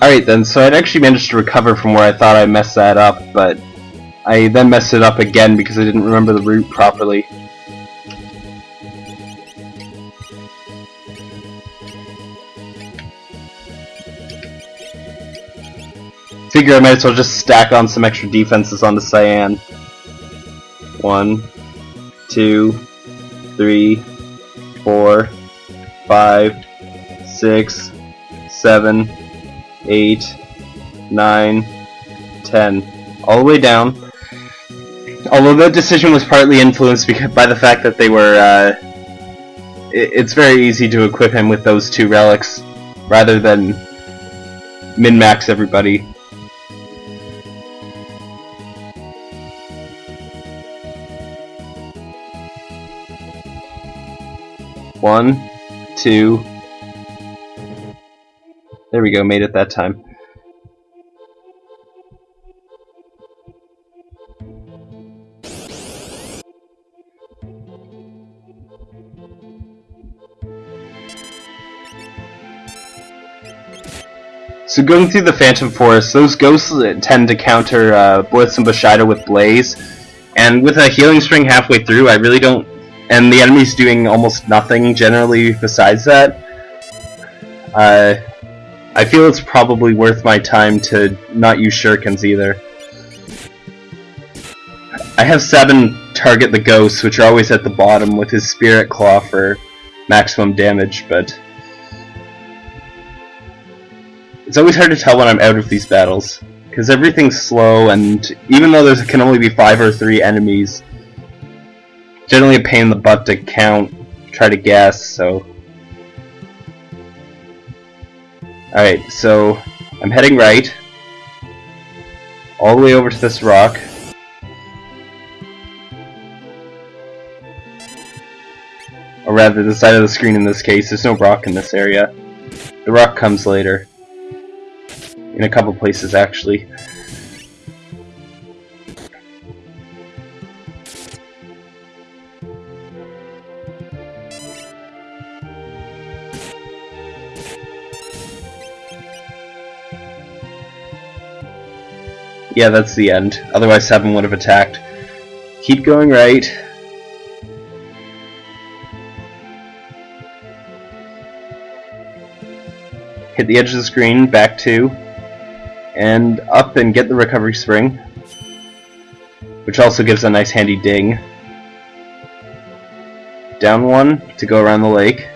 Alright then, so I'd actually managed to recover from where I thought I messed that up, but I then messed it up again because I didn't remember the route properly. Figure I might as well just stack on some extra defenses onto Cyan. One, two, three, four, five, six, seven, eight, nine, ten. All the way down. Although that decision was partly influenced by the fact that they were, uh, it's very easy to equip him with those two relics, rather than min-max everybody. One, two. There we go, made it that time. So going through the Phantom Forest, those ghosts tend to counter uh, Blitz and Bushido with Blaze, and with a Healing Spring halfway through, I really don't and the enemy's doing almost nothing generally besides that, uh, I feel it's probably worth my time to not use shurikens either. I have Sabin target the ghosts, which are always at the bottom, with his Spirit Claw for maximum damage, but... It's always hard to tell when I'm out of these battles, because everything's slow, and even though there can only be five or three enemies, generally a pain in the butt to count, try to guess, so... Alright, so I'm heading right, all the way over to this rock. Or rather, the side of the screen in this case, there's no rock in this area. The rock comes later. In a couple places, actually. Yeah, that's the end. Otherwise Seven would have attacked. Keep going right. Hit the edge of the screen, back two, and up and get the recovery spring, which also gives a nice handy ding. Down one to go around the lake,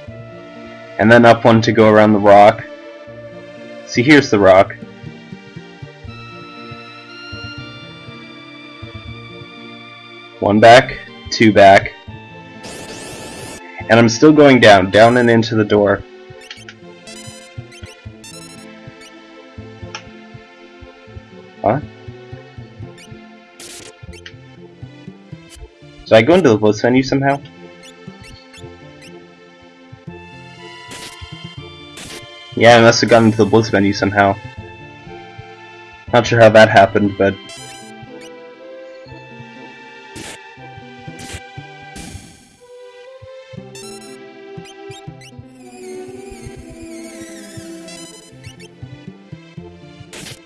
and then up one to go around the rock. See, here's the rock. One back, two back. And I'm still going down, down and into the door. Huh? Did I go into the Blitz menu somehow? Yeah, I must have gotten into the Blitz menu somehow. Not sure how that happened, but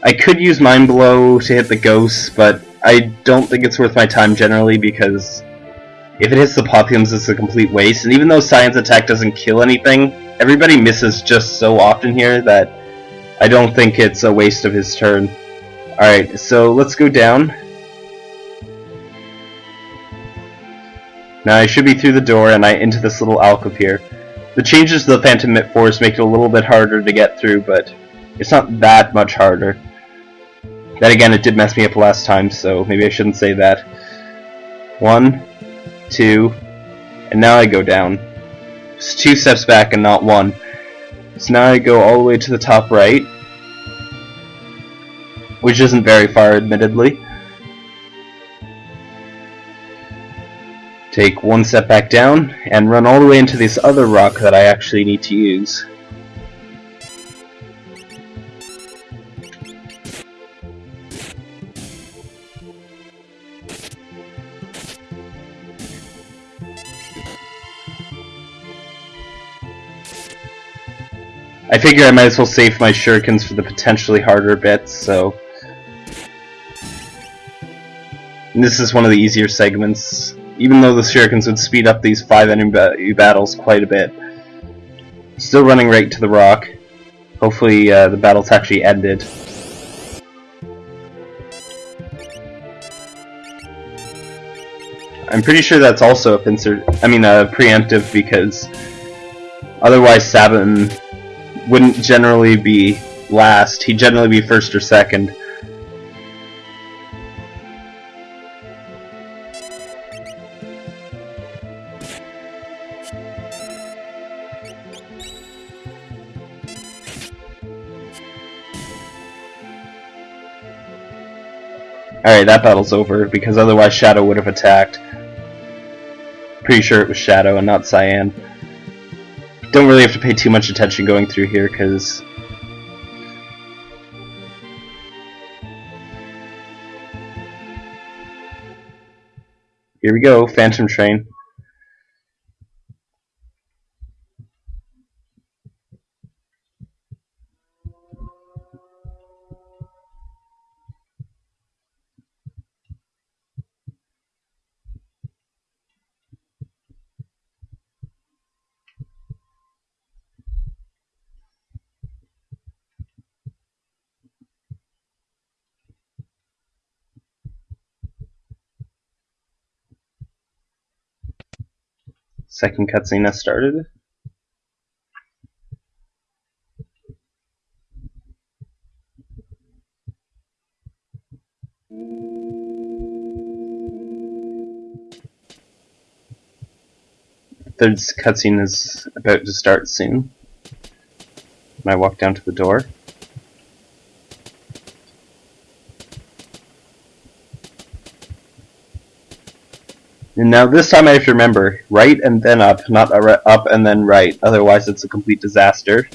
I could use Mind Blow to hit the ghosts, but I don't think it's worth my time generally because if it hits the Popliums, it's a complete waste. And even though Science Attack doesn't kill anything, everybody misses just so often here that I don't think it's a waste of his turn. Alright, so let's go down. Now I should be through the door and I into this little alcove here. The changes to the Phantom Forest make it a little bit harder to get through, but it's not that much harder. Then again, it did mess me up last time, so maybe I shouldn't say that. One, two, and now I go down. Just two steps back and not one. So now I go all the way to the top right, which isn't very far, admittedly. Take one step back down, and run all the way into this other rock that I actually need to use. I figure I might as well save my shurikens for the potentially harder bits, so... And this is one of the easier segments, even though the shurikens would speed up these five enemy battles quite a bit. Still running right to the rock. Hopefully uh, the battle's actually ended. I'm pretty sure that's also a insert. I mean, a preemptive because otherwise Sabin wouldn't generally be last. He'd generally be first or second. Alright, that battle's over, because otherwise Shadow would have attacked. Pretty sure it was Shadow and not Cyan. Don't really have to pay too much attention going through here, because... Here we go, Phantom Train. Second cutscene has started. Third cutscene is about to start soon. And I walk down to the door. Now this time I have to remember, right and then up, not up and then right, otherwise it's a complete disaster.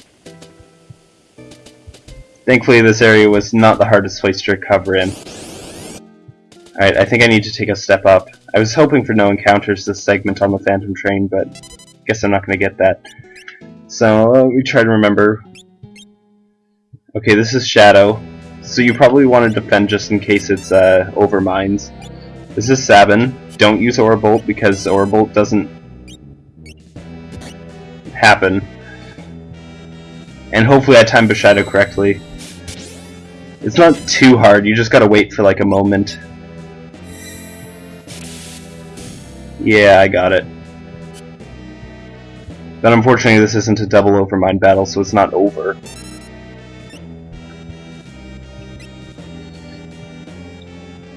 Thankfully this area was not the hardest place to recover in. Alright, I think I need to take a step up. I was hoping for no encounters this segment on the Phantom Train, but I guess I'm not going to get that. So, we try to remember. Okay, this is Shadow. So you probably want to defend just in case it's uh, overminds. This is Sabin don't use Aura Bolt because Aura Bolt doesn't happen. And hopefully I timed Bushido correctly. It's not too hard, you just gotta wait for like a moment. Yeah, I got it. But unfortunately this isn't a double overmind battle, so it's not over.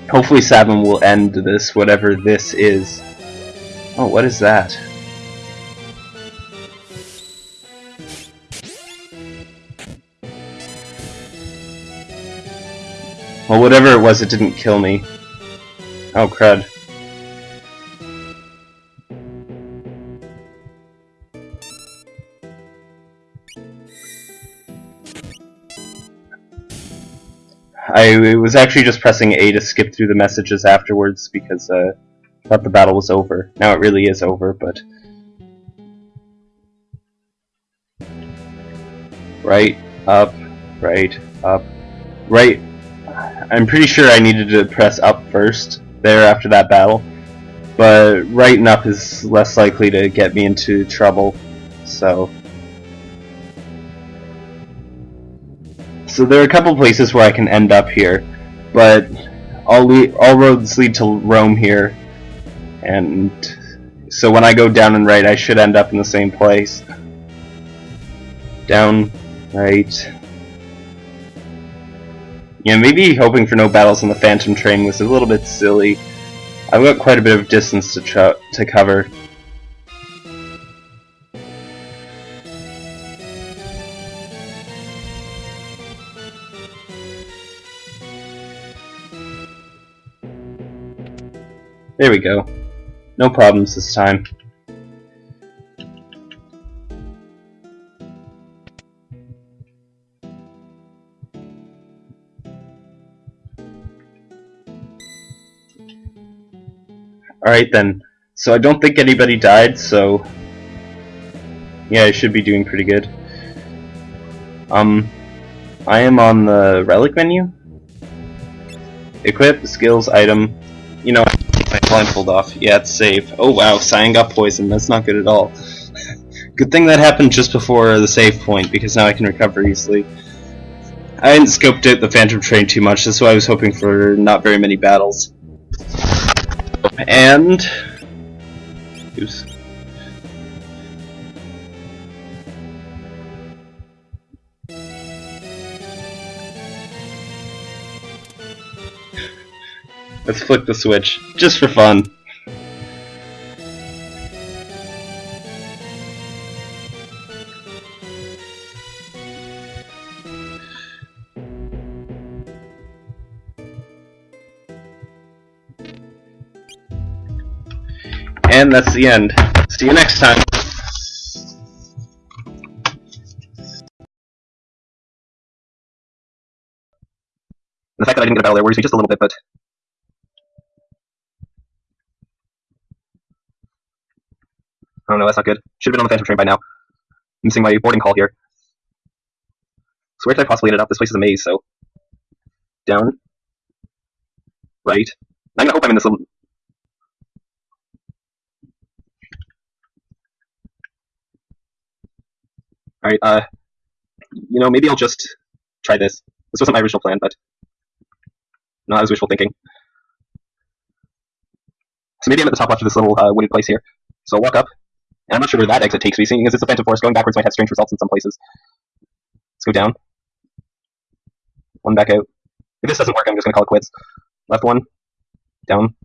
Hopefully Sabin will end this, whatever this is. Oh, what is that? Well, whatever it was, it didn't kill me. Oh, crud. I was actually just pressing A to skip through the messages afterwards because uh, I thought the battle was over. Now it really is over, but... Right, up, right, up, right. I'm pretty sure I needed to press up first there after that battle, but right and up is less likely to get me into trouble, so... So there are a couple places where I can end up here, but all, all roads lead to Rome here, and so when I go down and right, I should end up in the same place. Down, right. Yeah, maybe hoping for no battles on the Phantom Train was a little bit silly. I've got quite a bit of distance to, to cover. There we go. No problems this time. Alright then. So I don't think anybody died, so... Yeah, I should be doing pretty good. Um, I am on the relic menu. Equip, skills, item. You know, my blindfold off. Yeah, it's safe. Oh wow, Cyan got poisoned. That's not good at all. good thing that happened just before the save point, because now I can recover easily. I hadn't scoped out the Phantom Train too much, that's why I was hoping for not very many battles. And... Oops. Let's flick the switch, just for fun. And that's the end. See you next time. The fact that I didn't get a battle there worries me just a little bit, but Oh no, that's not good. Should have been on the Phantom Train by now. Missing my boarding call here. So where could I possibly end up? This place is a maze, so... Down. Right. I'm gonna hope I'm in this little... Alright, uh... You know, maybe I'll just try this. This wasn't my original plan, but... No, that was wishful thinking. So maybe I'm at the top left of this little uh, wooded place here. So I'll walk up, and I'm not sure where that exit takes me, seeing as it's a Phantom Forest, going backwards might have strange results in some places. Let's go down. One back out. If this doesn't work, I'm just going to call it quits. Left one. Down.